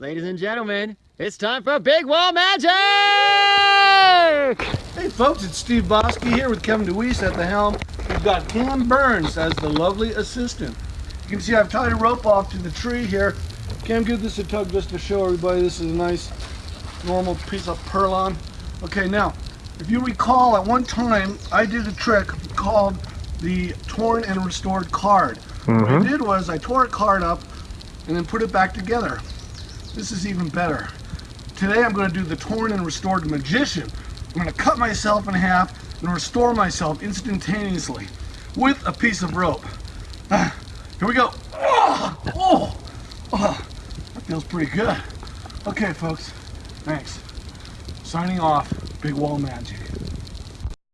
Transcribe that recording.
Ladies and gentlemen, it's time for Big Wall Magic! Hey folks, it's Steve Bosky here with Kevin DeWeese at the helm. We've got Cam Burns as the lovely assistant. You can see I've tied a rope off to the tree here. Cam, give this a tug just to show everybody this is a nice normal piece of perlon. Okay, now, if you recall, at one time I did a trick called the torn and restored card. Mm -hmm. What I Mm-hmm. did was I tore a card up and then put it back together. This is even better. Today I'm going to do the torn and restored magician. I'm going to cut myself in half and restore myself instantaneously with a piece of rope. Ah, here we go. Oh, oh, oh, that feels pretty good. Okay, folks. Thanks. Signing off. Big Wall Magic.